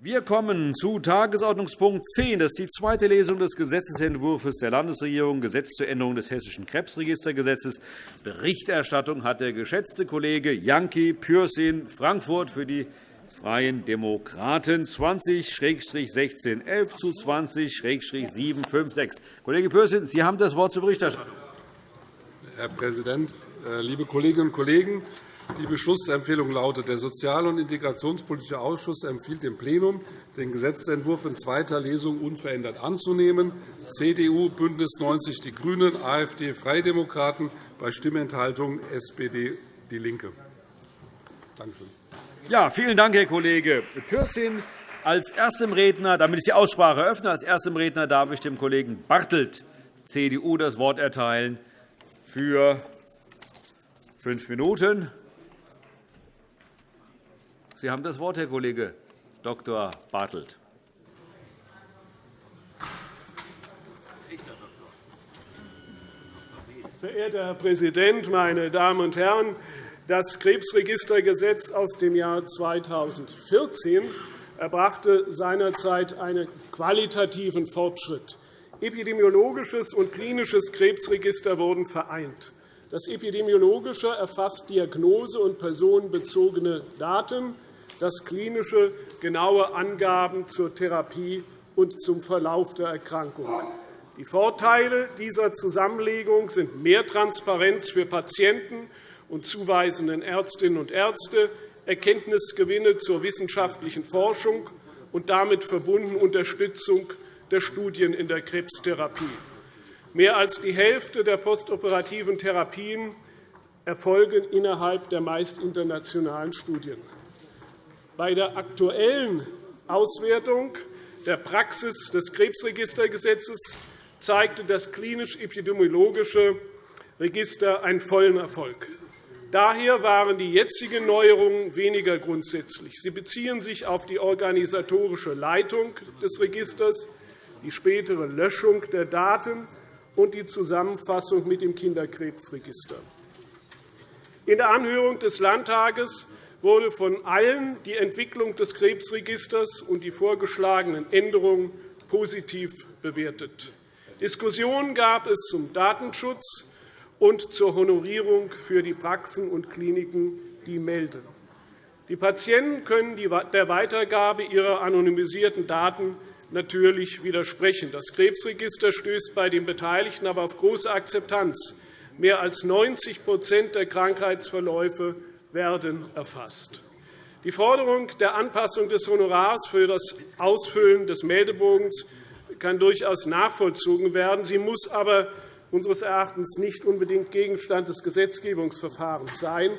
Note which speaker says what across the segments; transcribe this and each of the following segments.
Speaker 1: Wir kommen zu Tagesordnungspunkt 10. Das ist die zweite Lesung des Gesetzentwurfs der Landesregierung, Gesetz zur Änderung des Hessischen Krebsregistergesetzes. Berichterstattung hat der geschätzte Kollege Janki Pürsün, Frankfurt, für die Freien Demokraten 20-16 11 zu 20-756. Kollege Pürsün, Sie haben das Wort zur Berichterstattung.
Speaker 2: Herr Präsident, äh, liebe Kolleginnen und Kollegen! Die Beschlussempfehlung lautet, der Sozial- und Integrationspolitische Ausschuss empfiehlt dem Plenum, den Gesetzentwurf in zweiter Lesung unverändert anzunehmen. CDU, BÜNDNIS 90 die GRÜNEN, AfD, Freie Demokraten, bei Stimmenthaltung SPD, DIE LINKE.
Speaker 1: Danke. Ja, vielen Dank, Herr Kollege Pürsün. Als erstem Redner, damit ich die Aussprache eröffne, als erstem Redner darf ich dem Kollegen Bartelt, CDU, das Wort erteilen für fünf Minuten. Sie haben das Wort, Herr Kollege Dr. Bartelt.
Speaker 3: Verehrter Herr Präsident, meine Damen und Herren! Das Krebsregistergesetz aus dem Jahr 2014 erbrachte seinerzeit einen qualitativen Fortschritt. Epidemiologisches und klinisches Krebsregister wurden vereint. Das Epidemiologische erfasst Diagnose- und personenbezogene Daten das klinische genaue Angaben zur Therapie und zum Verlauf der Erkrankung. Die Vorteile dieser Zusammenlegung sind mehr Transparenz für Patienten und zuweisenden Ärztinnen und Ärzte, Erkenntnisgewinne zur wissenschaftlichen Forschung und damit verbunden Unterstützung der Studien in der Krebstherapie. Mehr als die Hälfte der postoperativen Therapien erfolgen innerhalb der meist internationalen Studien. Bei der aktuellen Auswertung der Praxis des Krebsregistergesetzes zeigte das klinisch-epidemiologische Register einen vollen Erfolg. Daher waren die jetzigen Neuerungen weniger grundsätzlich. Sie beziehen sich auf die organisatorische Leitung des Registers, die spätere Löschung der Daten und die Zusammenfassung mit dem Kinderkrebsregister. In der Anhörung des Landtages wurde von allen die Entwicklung des Krebsregisters und die vorgeschlagenen Änderungen positiv bewertet. Diskussionen gab es zum Datenschutz und zur Honorierung für die Praxen und Kliniken, die melden. Die Patienten können der Weitergabe ihrer anonymisierten Daten natürlich widersprechen. Das Krebsregister stößt bei den Beteiligten aber auf große Akzeptanz. Mehr als 90% der Krankheitsverläufe werden erfasst. Die Forderung der Anpassung des Honorars für das Ausfüllen des Meldebogens kann durchaus nachvollzogen werden. Sie muss aber unseres Erachtens nicht unbedingt Gegenstand des Gesetzgebungsverfahrens sein.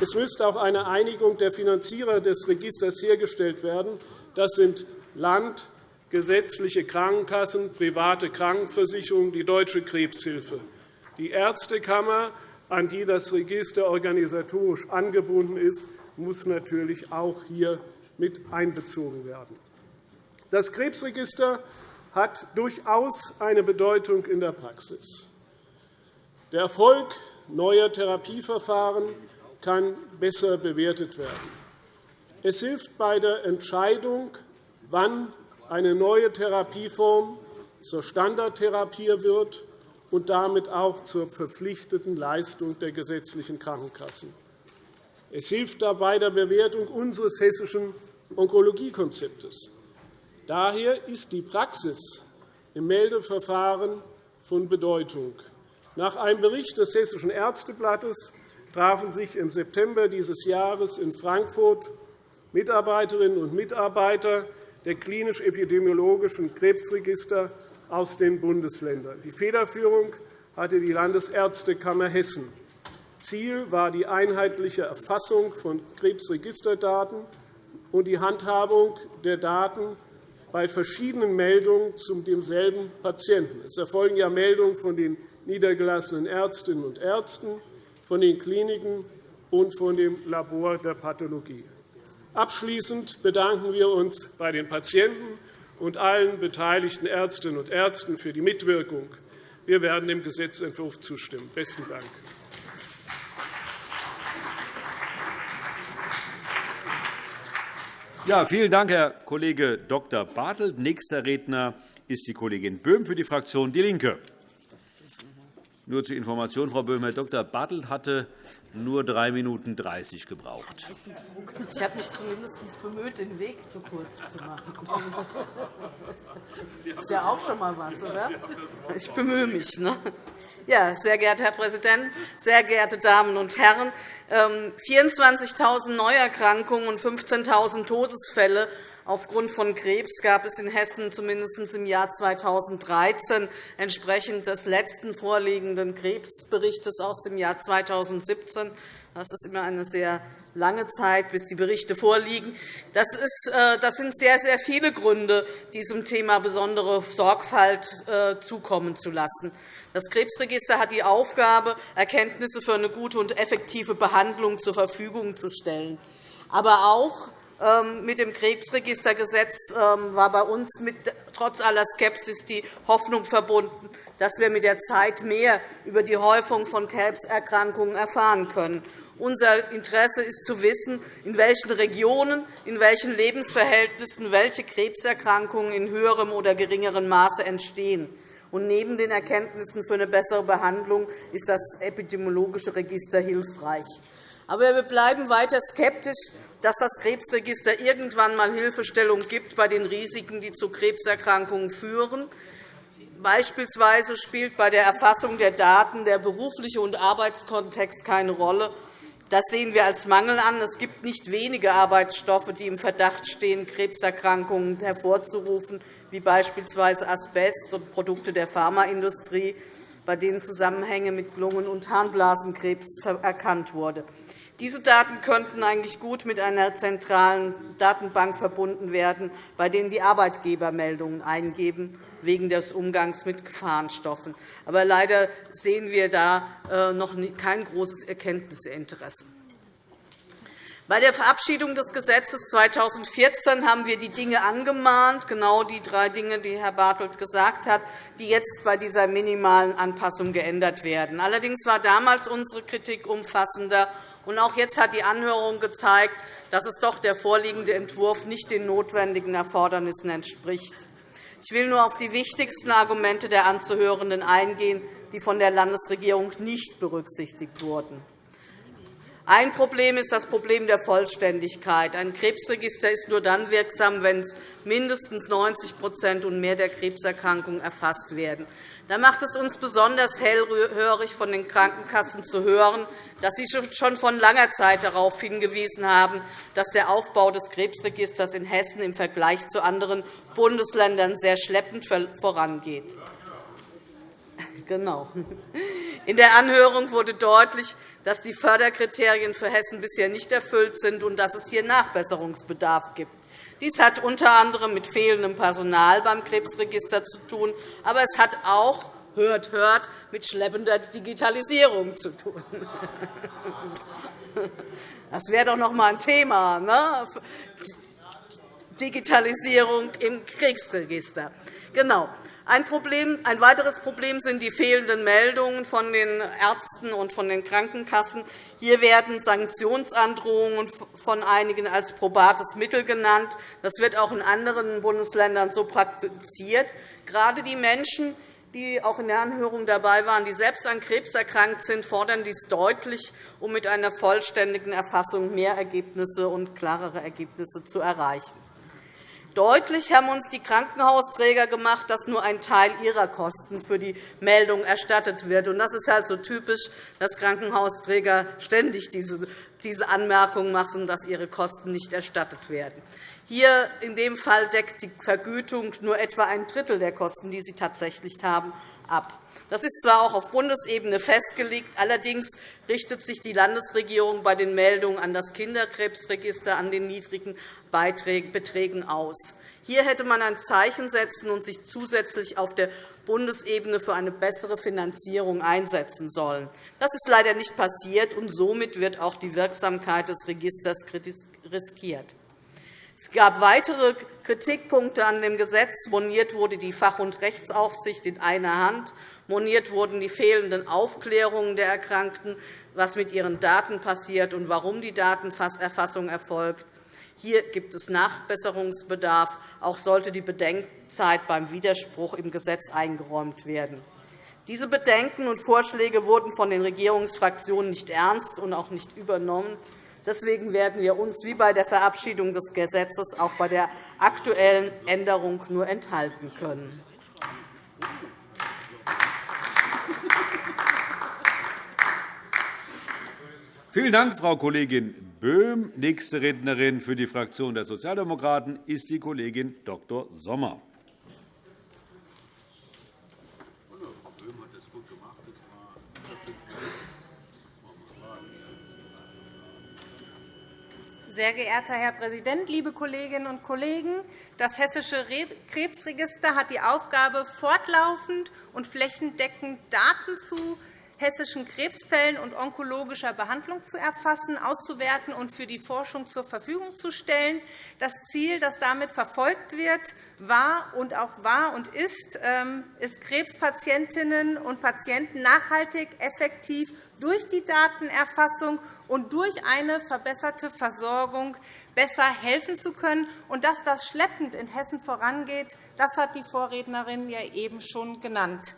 Speaker 3: Es müsste auch eine Einigung der Finanzierer des Registers hergestellt werden. Das sind Land, gesetzliche Krankenkassen, private Krankenversicherungen, die Deutsche Krebshilfe. Die Ärztekammer an die das Register organisatorisch angebunden ist, muss natürlich auch hier mit einbezogen werden. Das Krebsregister hat durchaus eine Bedeutung in der Praxis. Der Erfolg neuer Therapieverfahren kann besser bewertet werden. Es hilft bei der Entscheidung, wann eine neue Therapieform zur Standardtherapie wird und damit auch zur verpflichteten Leistung der gesetzlichen Krankenkassen. Es hilft dabei der Bewertung unseres hessischen Onkologiekonzeptes. Daher ist die Praxis im Meldeverfahren von Bedeutung. Nach einem Bericht des Hessischen Ärzteblattes trafen sich im September dieses Jahres in Frankfurt Mitarbeiterinnen und Mitarbeiter der klinisch-epidemiologischen Krebsregister aus den Bundesländern. Die Federführung hatte die Landesärztekammer Hessen. Ziel war die einheitliche Erfassung von Krebsregisterdaten und die Handhabung der Daten bei verschiedenen Meldungen zu demselben Patienten. Es erfolgen ja Meldungen von den niedergelassenen Ärztinnen und Ärzten, von den Kliniken und von dem Labor der Pathologie. Abschließend bedanken wir uns bei den Patienten und allen beteiligten Ärztinnen und Ärzten für die Mitwirkung. Wir werden dem Gesetzentwurf zustimmen. – Besten Dank.
Speaker 1: Ja, vielen Dank, Herr Kollege Dr. Bartelt. Nächster Redner ist die Kollegin Böhm für die Fraktion DIE LINKE. Nur zur Information, Frau Böhm, Herr Dr. Bartelt hatte nur 3 Minuten 30 gebraucht.
Speaker 4: Ich habe mich zumindest bemüht, den Weg zu kurz zu machen. Das ist ja auch schon einmal was, oder? Ich bemühe mich. Ne? Ja, sehr geehrter Herr Präsident, sehr geehrte Damen und Herren! 24.000 ähm, Neuerkrankungen und 15.000 Todesfälle aufgrund von Krebs gab es in Hessen zumindest im Jahr 2013, entsprechend des letzten vorliegenden Krebsberichts aus dem Jahr 2017. Das ist immer eine sehr lange Zeit, bis die Berichte vorliegen. Das, ist, äh, das sind sehr, sehr viele Gründe, diesem Thema besondere Sorgfalt äh, zukommen zu lassen. Das Krebsregister hat die Aufgabe, Erkenntnisse für eine gute und effektive Behandlung zur Verfügung zu stellen. Aber auch mit dem Krebsregistergesetz ähm, war bei uns mit, trotz aller Skepsis die Hoffnung verbunden, dass wir mit der Zeit mehr über die Häufung von Krebserkrankungen erfahren können. Unser Interesse ist zu wissen, in welchen Regionen, in welchen Lebensverhältnissen welche Krebserkrankungen in höherem oder geringerem Maße entstehen. Und neben den Erkenntnissen für eine bessere Behandlung ist das epidemiologische Register hilfreich. Aber wir bleiben weiter skeptisch, dass das Krebsregister irgendwann einmal Hilfestellung gibt bei den Risiken, die zu Krebserkrankungen führen. Beispielsweise spielt bei der Erfassung der Daten der berufliche und Arbeitskontext keine Rolle. Das sehen wir als Mangel an. Es gibt nicht wenige Arbeitsstoffe, die im Verdacht stehen, Krebserkrankungen hervorzurufen, wie beispielsweise Asbest und Produkte der Pharmaindustrie, bei denen Zusammenhänge mit Lungen- und Harnblasenkrebs erkannt wurden. Diese Daten könnten eigentlich gut mit einer zentralen Datenbank verbunden werden, bei denen die Arbeitgeber Meldungen eingeben wegen des Umgangs mit Gefahrenstoffen. Aber leider sehen wir da äh, noch kein großes Erkenntnisinteresse. Bei der Verabschiedung des Gesetzes 2014 haben wir die Dinge angemahnt, genau die drei Dinge, die Herr Bartelt gesagt hat, die jetzt bei dieser minimalen Anpassung geändert werden. Allerdings war damals unsere Kritik umfassender auch jetzt hat die Anhörung gezeigt, dass es doch der vorliegende Entwurf nicht den notwendigen Erfordernissen entspricht. Ich will nur auf die wichtigsten Argumente der Anzuhörenden eingehen, die von der Landesregierung nicht berücksichtigt wurden. Ein Problem ist das Problem der Vollständigkeit. Ein Krebsregister ist nur dann wirksam, wenn mindestens 90% und mehr der Krebserkrankungen erfasst werden. Da macht es uns besonders hellhörig, von den Krankenkassen zu hören, dass sie schon von langer Zeit darauf hingewiesen haben, dass der Aufbau des Krebsregisters in Hessen im Vergleich zu anderen Bundesländern sehr schleppend vorangeht. Genau. In der Anhörung wurde deutlich, dass die Förderkriterien für Hessen bisher nicht erfüllt sind und dass es hier Nachbesserungsbedarf gibt. Dies hat unter anderem mit fehlendem Personal beim Krebsregister zu tun, aber es hat auch hört, hört, mit schleppender Digitalisierung zu tun. Das wäre doch noch einmal ein Thema, ne? Digitalisierung im Kriegsregister. Genau. Ein, Problem, ein weiteres Problem sind die fehlenden Meldungen von den Ärzten und von den Krankenkassen. Hier werden Sanktionsandrohungen von einigen als probates Mittel genannt. Das wird auch in anderen Bundesländern so praktiziert. Gerade die Menschen, die auch in der Anhörung dabei waren, die selbst an Krebs erkrankt sind, fordern dies deutlich, um mit einer vollständigen Erfassung mehr Ergebnisse und klarere Ergebnisse zu erreichen. Deutlich haben uns die Krankenhausträger gemacht, dass nur ein Teil ihrer Kosten für die Meldung erstattet wird. Das ist halt so typisch, dass Krankenhausträger ständig diese Anmerkung machen, dass ihre Kosten nicht erstattet werden. Hier in dem Fall deckt die Vergütung nur etwa ein Drittel der Kosten, die sie tatsächlich haben, ab. Das ist zwar auch auf Bundesebene festgelegt, allerdings richtet sich die Landesregierung bei den Meldungen an das Kinderkrebsregister an den niedrigen Beträgen aus. Hier hätte man ein Zeichen setzen und sich zusätzlich auf der Bundesebene für eine bessere Finanzierung einsetzen sollen. Das ist leider nicht passiert, und somit wird auch die Wirksamkeit des Registers riskiert. Es gab weitere Kritikpunkte an dem Gesetz. Moniert wurde die Fach- und Rechtsaufsicht in einer Hand. Moniert wurden die fehlenden Aufklärungen der Erkrankten, was mit ihren Daten passiert und warum die Datenerfassung erfolgt. Hier gibt es Nachbesserungsbedarf. Auch sollte die Bedenkzeit beim Widerspruch im Gesetz eingeräumt werden. Diese Bedenken und Vorschläge wurden von den Regierungsfraktionen nicht ernst und auch nicht übernommen. Deswegen werden wir uns wie bei der Verabschiedung des Gesetzes auch bei der aktuellen Änderung nur enthalten können.
Speaker 1: Vielen Dank, Frau Kollegin Böhm. Nächste Rednerin für die Fraktion der Sozialdemokraten ist die Kollegin Dr. Sommer.
Speaker 5: Sehr geehrter Herr Präsident, liebe Kolleginnen und Kollegen! Das Hessische Krebsregister hat die Aufgabe, fortlaufend und flächendeckend Daten zu hessischen Krebsfällen und onkologischer Behandlung zu erfassen, auszuwerten und für die Forschung zur Verfügung zu stellen. Das Ziel, das damit verfolgt wird, war und auch war und ist, ähm, ist Krebspatientinnen und Patienten nachhaltig, effektiv durch die Datenerfassung und durch eine verbesserte Versorgung besser helfen zu können. Und dass das schleppend in Hessen vorangeht, das hat die Vorrednerin ja eben schon genannt.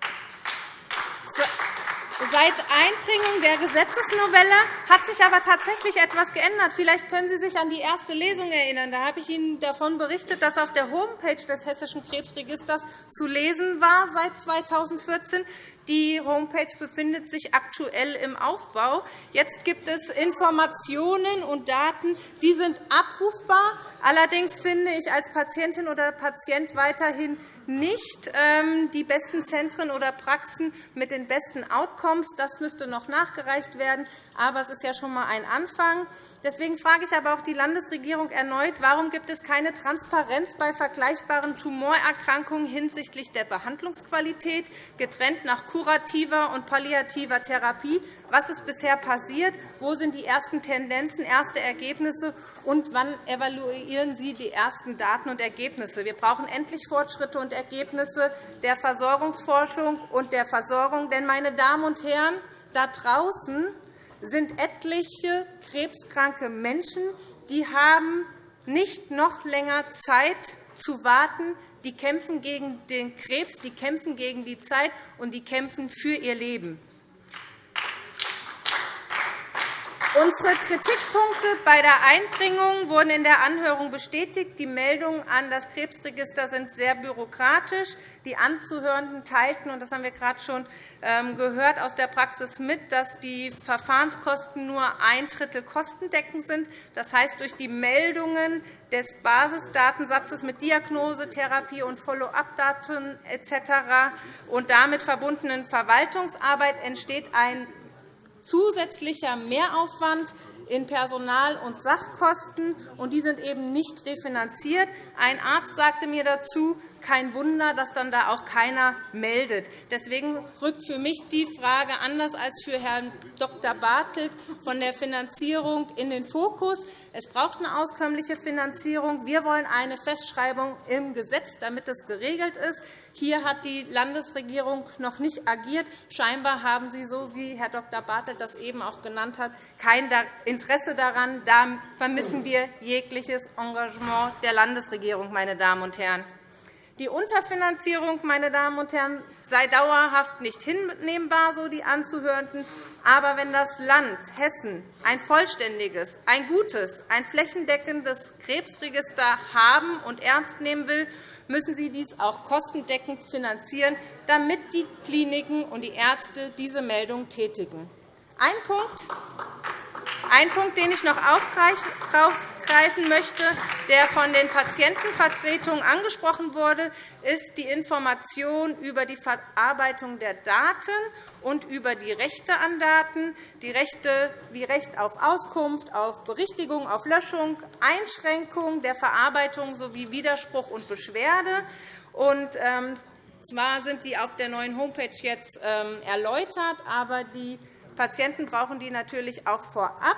Speaker 5: Seit Einbringung der Gesetzesnovelle hat sich aber tatsächlich etwas geändert. Vielleicht können Sie sich an die erste Lesung erinnern. Da habe ich Ihnen davon berichtet, dass auf der Homepage des Hessischen Krebsregisters zu lesen war seit 2014, die Homepage befindet sich aktuell im Aufbau. Jetzt gibt es Informationen und Daten, die sind abrufbar. Allerdings finde ich als Patientin oder Patient weiterhin nicht ähm, die besten Zentren oder Praxen mit den besten Outcomes. Das müsste noch nachgereicht werden. Aber es ist ja schon einmal ein Anfang. Deswegen frage ich aber auch die Landesregierung erneut, warum gibt es keine Transparenz bei vergleichbaren Tumorerkrankungen hinsichtlich der Behandlungsqualität, getrennt nach kurativer und palliativer Therapie? Was ist bisher passiert? Wo sind die ersten Tendenzen, erste Ergebnisse? Und wann evaluieren Sie die ersten Daten und Ergebnisse? Wir brauchen endlich Fortschritte und Ergebnisse der Versorgungsforschung und der Versorgung. Denn, meine Damen und Herren, da draußen sind etliche krebskranke Menschen, die haben nicht noch länger Zeit zu warten. Die kämpfen gegen den Krebs, die kämpfen gegen die Zeit, und die kämpfen für ihr Leben. Unsere Kritikpunkte bei der Einbringung wurden in der Anhörung bestätigt. Die Meldungen an das Krebsregister sind sehr bürokratisch. Die Anzuhörenden teilten, und das haben wir gerade schon ähm, gehört, aus der Praxis mit, dass die Verfahrenskosten nur ein Drittel kostendeckend sind. Das heißt, durch die Meldungen des Basisdatensatzes mit Diagnose, Therapie und Follow-up-Daten etc. und damit verbundenen Verwaltungsarbeit entsteht ein zusätzlicher Mehraufwand in Personal- und Sachkosten, und die sind eben nicht refinanziert. Ein Arzt sagte mir dazu, kein Wunder, dass dann da auch keiner meldet. Deswegen rückt für mich die Frage anders als für Herrn Dr. Bartelt von der Finanzierung in den Fokus. Es braucht eine auskömmliche Finanzierung. Wir wollen eine Festschreibung im Gesetz, damit es geregelt ist. Hier hat die Landesregierung noch nicht agiert. Scheinbar haben Sie, so wie Herr Dr. Bartelt das eben auch genannt hat, kein Interesse daran. Da vermissen wir jegliches Engagement der Landesregierung, meine Damen und Herren. Die Unterfinanzierung meine Damen und Herren, sei dauerhaft nicht hinnehmbar, so die Anzuhörenden. Aber wenn das Land Hessen ein vollständiges, ein gutes, ein flächendeckendes Krebsregister haben und ernst nehmen will, müssen Sie dies auch kostendeckend finanzieren, damit die Kliniken und die Ärzte diese Meldung tätigen. Ein Punkt, ein Punkt, den ich noch aufgreifen möchte, der von den Patientenvertretungen angesprochen wurde, ist die Information über die Verarbeitung der Daten und über die Rechte an Daten, die Rechte wie Recht auf Auskunft, auf Berichtigung, auf Löschung, Einschränkung der Verarbeitung sowie Widerspruch und Beschwerde. Und, ähm, zwar sind die auf der neuen Homepage jetzt ähm, erläutert, aber die Patienten brauchen die natürlich auch vorab,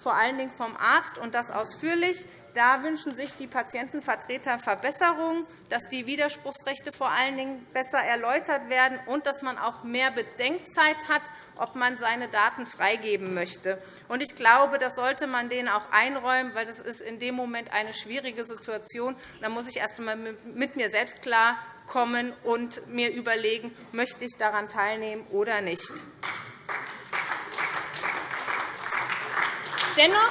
Speaker 5: vor allen Dingen vom Arzt, und das ausführlich. Da wünschen sich die Patientenvertreter Verbesserungen, dass die Widerspruchsrechte vor allen Dingen besser erläutert werden und dass man auch mehr Bedenkzeit hat, ob man seine Daten freigeben möchte. Ich glaube, das sollte man denen auch einräumen, weil das ist in dem Moment eine schwierige Situation. Da muss ich erst einmal mit mir selbst klarkommen und mir überlegen, möchte ich daran teilnehmen oder nicht. Dennoch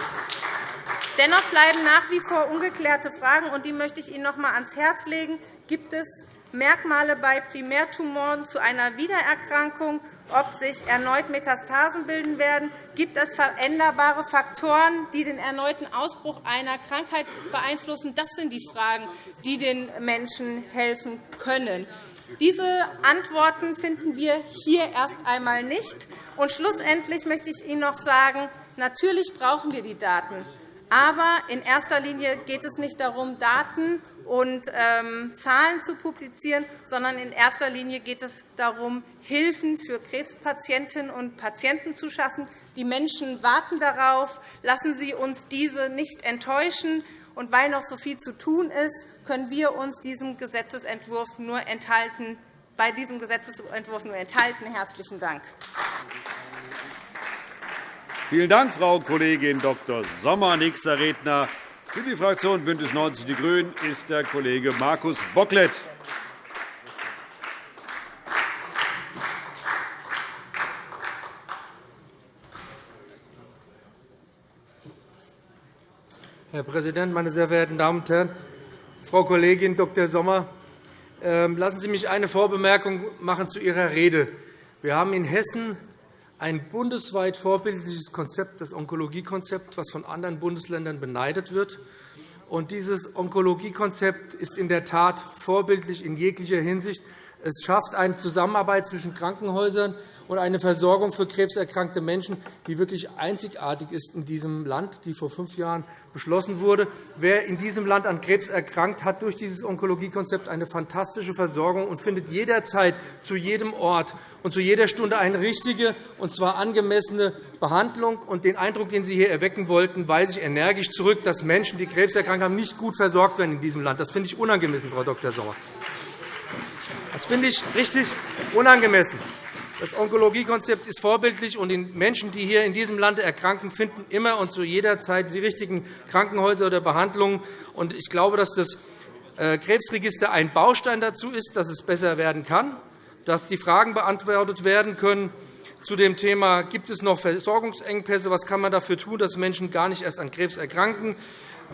Speaker 5: Dennoch bleiben nach wie vor ungeklärte Fragen, und die möchte ich Ihnen noch einmal ans Herz legen. Gibt es Merkmale bei Primärtumoren zu einer Wiedererkrankung, ob sich erneut Metastasen bilden werden? Gibt es veränderbare Faktoren, die den erneuten Ausbruch einer Krankheit beeinflussen? Das sind die Fragen, die den Menschen helfen können. Diese Antworten finden wir hier erst einmal nicht. Und schlussendlich möchte ich Ihnen noch sagen, natürlich brauchen wir die Daten. Aber in erster Linie geht es nicht darum, Daten und ähm, Zahlen zu publizieren, sondern in erster Linie geht es darum, Hilfen für Krebspatientinnen und Patienten zu schaffen. Die Menschen warten darauf. Lassen Sie uns diese nicht enttäuschen. Und weil noch so viel zu tun ist, können wir uns diesem Gesetzentwurf nur enthalten, bei diesem Gesetzentwurf nur enthalten. – Herzlichen Dank.
Speaker 1: Vielen Dank, Frau Kollegin Dr. Sommer. Nächster Redner für die Fraktion BÜNDNIS 90 die GRÜNEN ist der Kollege Markus Bocklet.
Speaker 6: Herr Präsident, meine sehr verehrten Damen und Herren! Frau Kollegin Dr. Sommer, ähm, lassen Sie mich eine Vorbemerkung machen zu Ihrer Rede. Wir haben in Hessen ein bundesweit vorbildliches Konzept, das Onkologiekonzept, das von anderen Bundesländern beneidet wird. dieses Onkologiekonzept ist in der Tat vorbildlich in jeglicher Hinsicht. Es schafft eine Zusammenarbeit zwischen Krankenhäusern und eine Versorgung für krebserkrankte Menschen, die wirklich einzigartig ist in diesem Land, die vor fünf Jahren beschlossen wurde. Wer in diesem Land an Krebs erkrankt, hat durch dieses Onkologiekonzept eine fantastische Versorgung und findet jederzeit zu jedem Ort und zu jeder Stunde eine richtige, und zwar angemessene Behandlung. Und den Eindruck, den Sie hier erwecken wollten, weise ich energisch zurück, dass Menschen, die Krebs erkrankt haben, nicht gut versorgt werden in diesem Land. Das finde ich unangemessen, Frau Dr. Sommer. Das finde ich richtig unangemessen. Das Onkologiekonzept ist vorbildlich, und die Menschen, die hier in diesem Land erkranken, finden immer und zu jeder Zeit die richtigen Krankenhäuser oder Behandlungen. Ich glaube, dass das äh, Krebsregister ein Baustein dazu ist, dass es besser werden kann, dass die Fragen beantwortet werden können. Zu dem Thema, gibt es noch Versorgungsengpässe, was kann man dafür tun, dass Menschen gar nicht erst an Krebs erkranken,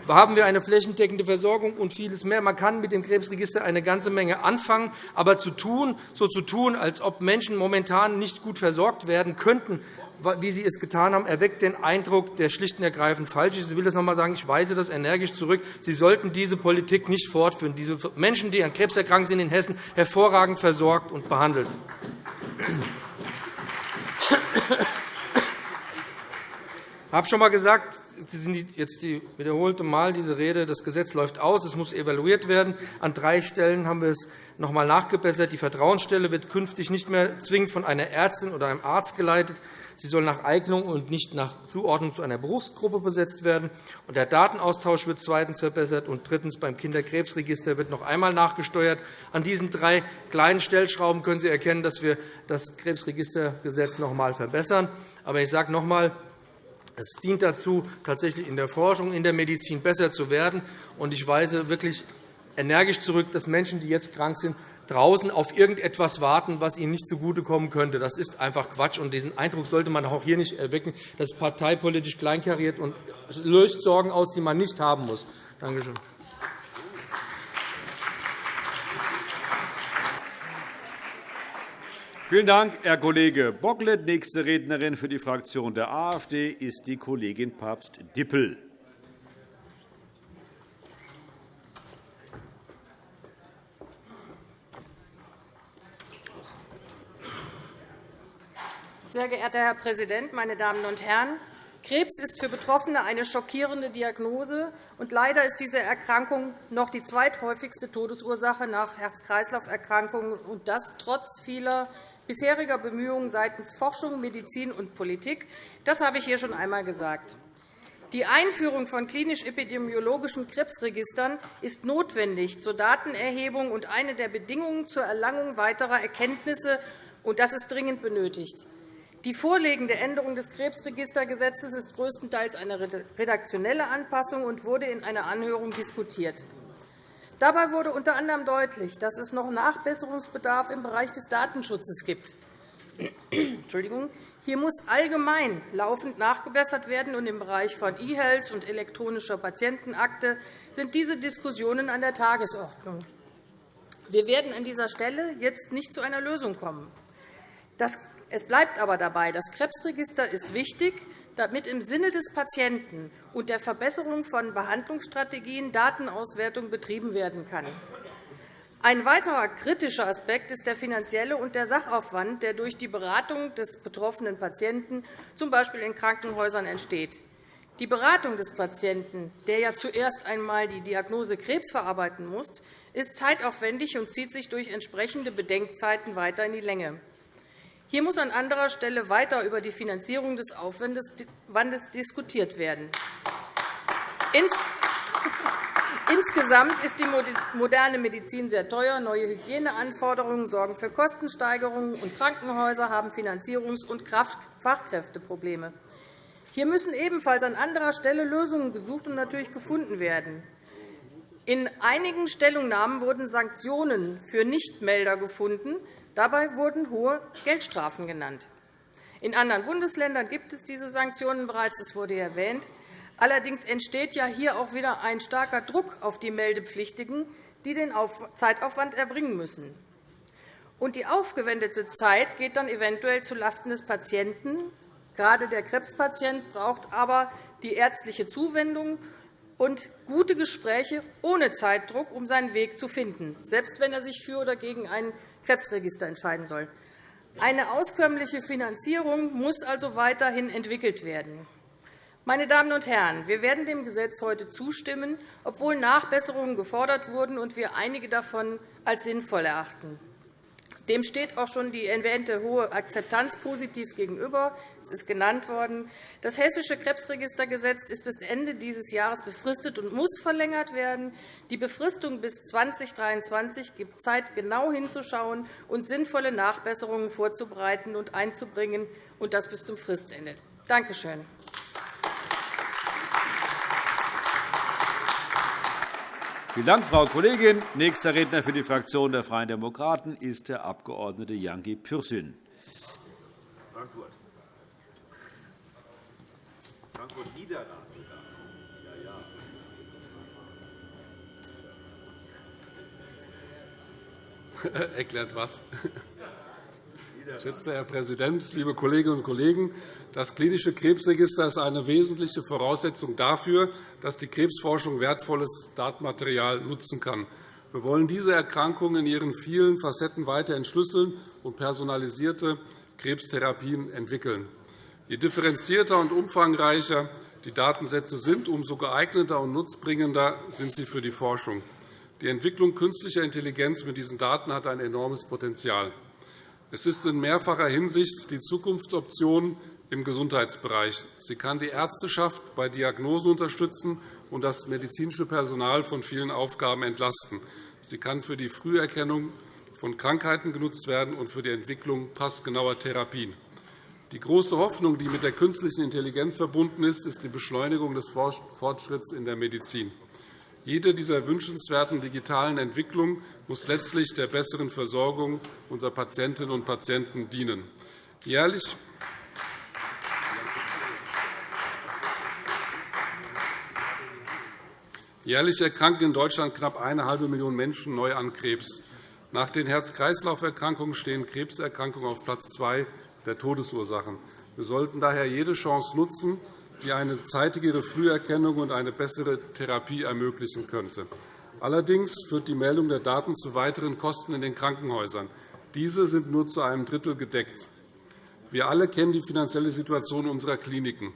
Speaker 6: haben wir eine flächendeckende Versorgung und vieles mehr. Man kann mit dem Krebsregister eine ganze Menge anfangen. Aber zu tun, so zu tun, als ob Menschen momentan nicht gut versorgt werden könnten, wie Sie es getan haben, erweckt den Eindruck, der schlicht und ergreifend falsch ist. Ich will das noch einmal sagen. Ich weise das energisch zurück. Sie sollten diese Politik nicht fortführen. Diese Menschen, die an Krebs erkrankt sind in Hessen, hervorragend versorgt und behandelt. Ich habe schon einmal gesagt, jetzt die wiederholte Mal diese Rede, das Gesetz läuft aus, es muss evaluiert werden. An drei Stellen haben wir es noch einmal nachgebessert. Die Vertrauensstelle wird künftig nicht mehr zwingend von einer Ärztin oder einem Arzt geleitet. Sie soll nach Eignung und nicht nach Zuordnung zu einer Berufsgruppe besetzt werden. Der Datenaustausch wird zweitens verbessert. Und drittens beim Kinderkrebsregister wird noch einmal nachgesteuert. An diesen drei kleinen Stellschrauben können Sie erkennen, dass wir das Krebsregistergesetz noch einmal verbessern. Aber ich sage noch einmal, es dient dazu, tatsächlich in der Forschung, in der Medizin besser zu werden. Ich weise wirklich energisch zurück, dass Menschen, die jetzt krank sind, draußen auf irgendetwas warten, was ihnen nicht zugutekommen könnte. Das ist einfach Quatsch. Und diesen Eindruck sollte man auch hier nicht erwecken. Das ist parteipolitisch kleinkariert und löst Sorgen aus, die man nicht haben muss. Danke schön.
Speaker 1: Vielen Dank, Herr Kollege Bocklet. Nächste Rednerin für die Fraktion der AfD ist die Kollegin Papst-Dippel.
Speaker 7: Sehr geehrter Herr Präsident, meine Damen und Herren! Krebs ist für Betroffene eine schockierende Diagnose. und Leider ist diese Erkrankung noch die zweithäufigste Todesursache nach Herz-Kreislauf-Erkrankungen, und das trotz vieler bisheriger Bemühungen seitens Forschung, Medizin und Politik. Das habe ich hier schon einmal gesagt. Die Einführung von klinisch-epidemiologischen Krebsregistern ist notwendig zur Datenerhebung und eine der Bedingungen zur Erlangung weiterer Erkenntnisse, und das ist dringend benötigt. Die vorliegende Änderung des Krebsregistergesetzes ist größtenteils eine redaktionelle Anpassung und wurde in einer Anhörung diskutiert. Dabei wurde unter anderem deutlich, dass es noch Nachbesserungsbedarf im Bereich des Datenschutzes gibt. Hier muss allgemein laufend nachgebessert werden, und im Bereich von E-Health und elektronischer Patientenakte sind diese Diskussionen an der Tagesordnung. Wir werden an dieser Stelle jetzt nicht zu einer Lösung kommen. Es bleibt aber dabei, das Krebsregister ist wichtig, damit im Sinne des Patienten und der Verbesserung von Behandlungsstrategien Datenauswertung betrieben werden kann. Ein weiterer kritischer Aspekt ist der finanzielle und der Sachaufwand, der durch die Beratung des betroffenen Patienten, z. B. in Krankenhäusern, entsteht. Die Beratung des Patienten, der ja zuerst einmal die Diagnose Krebs verarbeiten muss, ist zeitaufwendig und zieht sich durch entsprechende Bedenkzeiten weiter in die Länge. Hier muss an anderer Stelle weiter über die Finanzierung des Aufwandes diskutiert werden. Insgesamt ist die moderne Medizin sehr teuer. Neue Hygieneanforderungen sorgen für Kostensteigerungen, und Krankenhäuser haben Finanzierungs- und Fachkräfteprobleme. Hier müssen ebenfalls an anderer Stelle Lösungen gesucht und natürlich gefunden werden. In einigen Stellungnahmen wurden Sanktionen für Nichtmelder gefunden. Dabei wurden hohe Geldstrafen genannt. In anderen Bundesländern gibt es diese Sanktionen bereits. Das wurde erwähnt. Allerdings entsteht hier auch wieder ein starker Druck auf die Meldepflichtigen, die den Zeitaufwand erbringen müssen. Und die aufgewendete Zeit geht dann eventuell zulasten des Patienten. Gerade der Krebspatient braucht aber die ärztliche Zuwendung und gute Gespräche ohne Zeitdruck, um seinen Weg zu finden, selbst wenn er sich für oder gegen ein Krebsregister entscheiden soll. Eine auskömmliche Finanzierung muss also weiterhin entwickelt werden. Meine Damen und Herren, wir werden dem Gesetz heute zustimmen, obwohl Nachbesserungen gefordert wurden und wir einige davon als sinnvoll erachten. Dem steht auch schon die erwähnte hohe Akzeptanz positiv gegenüber. Es ist genannt worden. Das Hessische Krebsregistergesetz ist bis Ende dieses Jahres befristet und muss verlängert werden. Die Befristung bis 2023 gibt Zeit, genau hinzuschauen und sinnvolle Nachbesserungen vorzubereiten und einzubringen, und das bis zum Fristende. Danke schön.
Speaker 1: Vielen Dank, Frau Kollegin. Nächster Redner für die Fraktion der Freien Demokraten ist der Abg. Janki Pürsün. Frankfurt. Frankfurt Niederlande.
Speaker 2: Erklärt was? Geschätzter Herr Präsident, liebe Kolleginnen und Kollegen! Das klinische Krebsregister ist eine wesentliche Voraussetzung dafür, dass die Krebsforschung wertvolles Datenmaterial nutzen kann. Wir wollen diese Erkrankung in ihren vielen Facetten weiter entschlüsseln und personalisierte Krebstherapien entwickeln. Je differenzierter und umfangreicher die Datensätze sind, umso geeigneter und nutzbringender sind sie für die Forschung. Die Entwicklung künstlicher Intelligenz mit diesen Daten hat ein enormes Potenzial. Es ist in mehrfacher Hinsicht die Zukunftsoption im Gesundheitsbereich. Sie kann die Ärzteschaft bei Diagnosen unterstützen und das medizinische Personal von vielen Aufgaben entlasten. Sie kann für die Früherkennung von Krankheiten genutzt werden und für die Entwicklung passgenauer Therapien. Die große Hoffnung, die mit der künstlichen Intelligenz verbunden ist, ist die Beschleunigung des Fortschritts in der Medizin. Jede dieser wünschenswerten digitalen Entwicklungen muss letztlich der besseren Versorgung unserer Patientinnen und Patienten dienen. Jährlich Jährlich erkranken in Deutschland knapp eine halbe Million Menschen neu an Krebs. Nach den Herz-Kreislauf-Erkrankungen stehen Krebserkrankungen auf Platz zwei der Todesursachen. Wir sollten daher jede Chance nutzen, die eine zeitigere Früherkennung und eine bessere Therapie ermöglichen könnte. Allerdings führt die Meldung der Daten zu weiteren Kosten in den Krankenhäusern. Diese sind nur zu einem Drittel gedeckt. Wir alle kennen die finanzielle Situation unserer Kliniken.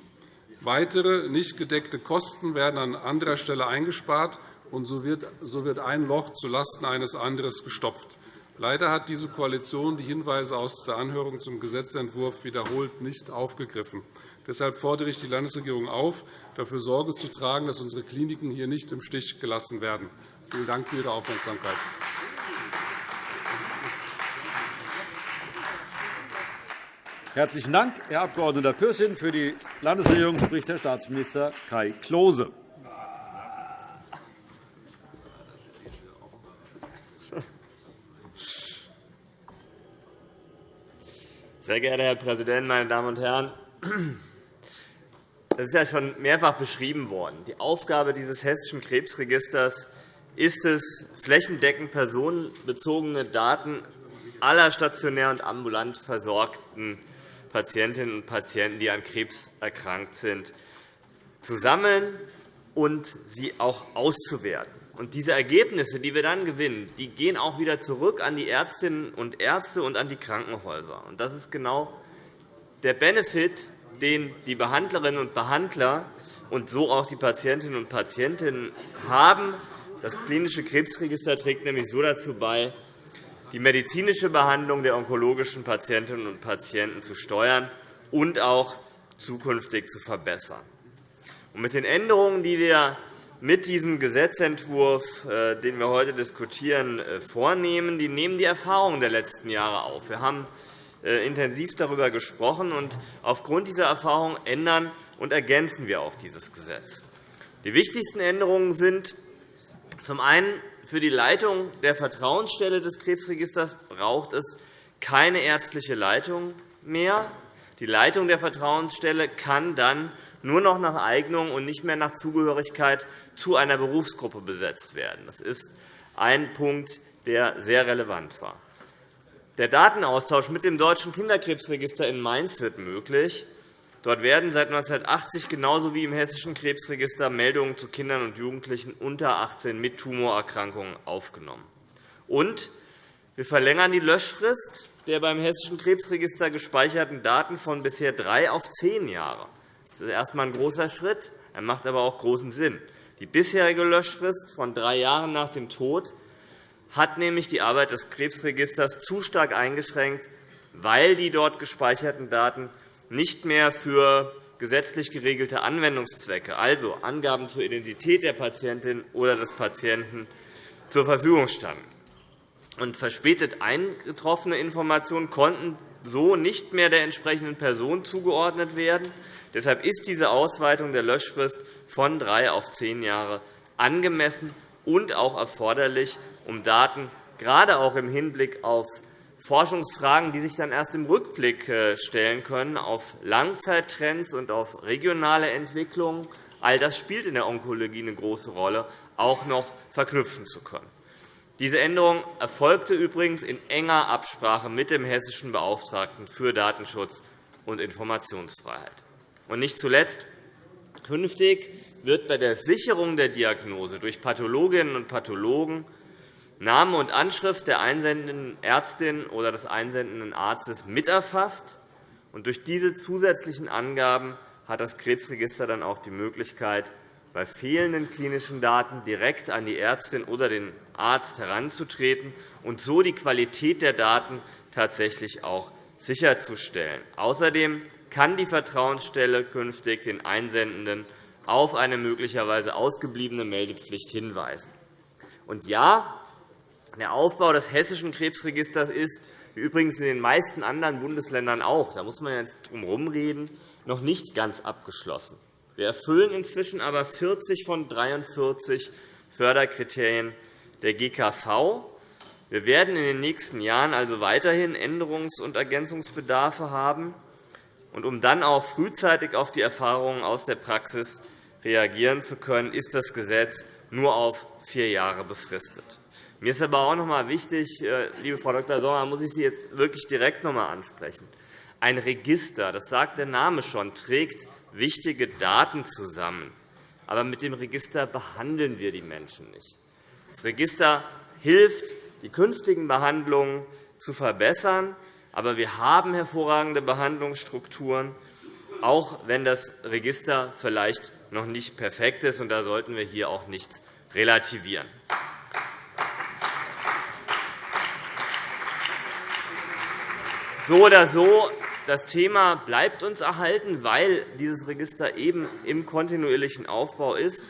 Speaker 2: Weitere nicht gedeckte Kosten werden an anderer Stelle eingespart, und so wird ein Loch zulasten eines anderes gestopft. Leider hat diese Koalition die Hinweise aus der Anhörung zum Gesetzentwurf wiederholt nicht aufgegriffen. Deshalb fordere ich die Landesregierung auf, dafür Sorge zu tragen, dass unsere Kliniken hier nicht im Stich gelassen werden. Vielen Dank für Ihre Aufmerksamkeit.
Speaker 1: Herzlichen Dank, Herr Abg. Pürsün. Für die Landesregierung spricht Herr Staatsminister Kai Klose.
Speaker 8: Sehr geehrter Herr Präsident, meine Damen und Herren! Das ist ja schon mehrfach beschrieben worden. Die Aufgabe dieses Hessischen Krebsregisters ist es, flächendeckend personenbezogene Daten aller stationär und ambulant versorgten Patientinnen und Patienten, die an Krebs erkrankt sind, zu sammeln und sie auch auszuwerten. Und diese Ergebnisse, die wir dann gewinnen, die gehen auch wieder zurück an die Ärztinnen und Ärzte und an die Krankenhäuser. Und das ist genau der Benefit, den die Behandlerinnen und Behandler und so auch die Patientinnen und Patienten haben. Das klinische Krebsregister trägt nämlich so dazu bei, die medizinische Behandlung der onkologischen Patientinnen und Patienten zu steuern und auch zukünftig zu verbessern. Mit den Änderungen, die wir mit diesem Gesetzentwurf, äh, den wir heute diskutieren, äh, vornehmen. Die nehmen die Erfahrungen der letzten Jahre auf. Wir haben äh, intensiv darüber gesprochen, und aufgrund dieser Erfahrungen ändern und ergänzen wir auch dieses Gesetz. Die wichtigsten Änderungen sind zum einen für die Leitung der Vertrauensstelle des Krebsregisters braucht es keine ärztliche Leitung mehr. Die Leitung der Vertrauensstelle kann dann nur noch nach Eignung und nicht mehr nach Zugehörigkeit zu einer Berufsgruppe besetzt werden. Das ist ein Punkt, der sehr relevant war. Der Datenaustausch mit dem Deutschen Kinderkrebsregister in Mainz wird möglich. Dort werden seit 1980 genauso wie im Hessischen Krebsregister Meldungen zu Kindern und Jugendlichen unter 18 mit Tumorerkrankungen aufgenommen. Und wir verlängern die Löschfrist der beim Hessischen Krebsregister gespeicherten Daten von bisher drei auf zehn Jahre. Das ist erst einmal ein großer Schritt. Er macht aber auch großen Sinn. Die bisherige Löschfrist von drei Jahren nach dem Tod hat nämlich die Arbeit des Krebsregisters zu stark eingeschränkt, weil die dort gespeicherten Daten nicht mehr für gesetzlich geregelte Anwendungszwecke, also Angaben zur Identität der Patientin oder des Patienten, zur Verfügung standen. Und verspätet eingetroffene Informationen konnten so nicht mehr der entsprechenden Person zugeordnet werden. Deshalb ist diese Ausweitung der Löschfrist von drei auf zehn Jahre angemessen und auch erforderlich, um Daten gerade auch im Hinblick auf Forschungsfragen, die sich dann erst im Rückblick äh, stellen können, auf Langzeittrends und auf regionale Entwicklungen, all das spielt in der Onkologie eine große Rolle, auch noch verknüpfen zu können. Diese Änderung erfolgte übrigens in enger Absprache mit dem hessischen Beauftragten für Datenschutz und Informationsfreiheit. Und nicht zuletzt Künftig wird bei der Sicherung der Diagnose durch Pathologinnen und Pathologen Name und Anschrift der einsendenden Ärztin oder des einsendenden Arztes miterfasst. Und durch diese zusätzlichen Angaben hat das Krebsregister dann auch die Möglichkeit, bei fehlenden klinischen Daten direkt an die Ärztin oder den Arzt heranzutreten und so die Qualität der Daten tatsächlich auch sicherzustellen. Außerdem kann die Vertrauensstelle künftig den Einsendenden auf eine möglicherweise ausgebliebene Meldepflicht hinweisen. Und ja, der Aufbau des Hessischen Krebsregisters ist, wie übrigens in den meisten anderen Bundesländern auch, da muss man ja drum herumreden, noch nicht ganz abgeschlossen. Wir erfüllen inzwischen aber 40 von 43 Förderkriterien der GKV. Wir werden in den nächsten Jahren also weiterhin Änderungs- und Ergänzungsbedarfe haben. Und um dann auch frühzeitig auf die Erfahrungen aus der Praxis reagieren zu können, ist das Gesetz nur auf vier Jahre befristet. Mir ist aber auch noch einmal wichtig, äh, liebe Frau Dr. Sommer, muss ich Sie jetzt wirklich direkt noch einmal ansprechen. Ein Register, das sagt der Name schon, trägt wichtige Daten zusammen. Aber mit dem Register behandeln wir die Menschen nicht. Das Register hilft, die künftigen Behandlungen zu verbessern. Aber wir haben hervorragende Behandlungsstrukturen, auch wenn das Register vielleicht noch nicht perfekt ist. da sollten wir hier auch nichts relativieren. So oder so, das Thema bleibt uns erhalten, weil dieses Register eben im kontinuierlichen Aufbau ist.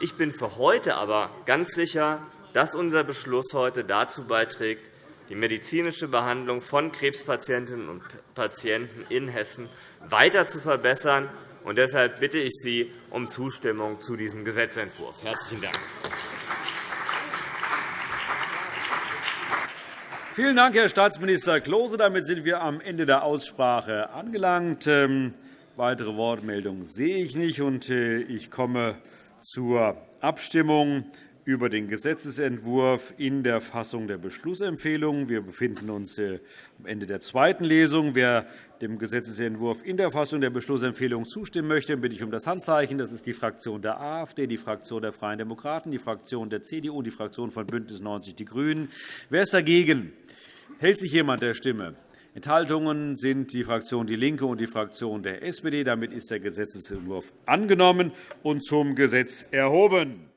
Speaker 8: Ich bin für heute aber ganz sicher, dass unser Beschluss heute dazu beiträgt, die medizinische Behandlung von Krebspatientinnen und Patienten in Hessen weiter zu verbessern. Und deshalb bitte ich Sie um Zustimmung zu diesem Gesetzentwurf. – Herzlichen Dank.
Speaker 1: Vielen Dank, Herr Staatsminister Klose. Damit sind wir am Ende der Aussprache angelangt. Ähm, weitere Wortmeldungen sehe ich nicht. Äh, ich komme zur Abstimmung über den Gesetzentwurf in der Fassung der Beschlussempfehlung. Wir befinden uns äh, am Ende der zweiten Lesung. Wer dem Gesetzentwurf in der Fassung der Beschlussempfehlung zustimmen möchte, bitte ich um das Handzeichen. Das ist die Fraktion der AfD, die Fraktion der Freien Demokraten, die Fraktion der CDU die Fraktion von BÜNDNIS 90 die GRÜNEN. Wer ist dagegen? Hält sich jemand der Stimme? Enthaltungen sind die Fraktion DIE LINKE und die Fraktion der SPD. Damit ist der Gesetzentwurf angenommen und zum Gesetz erhoben.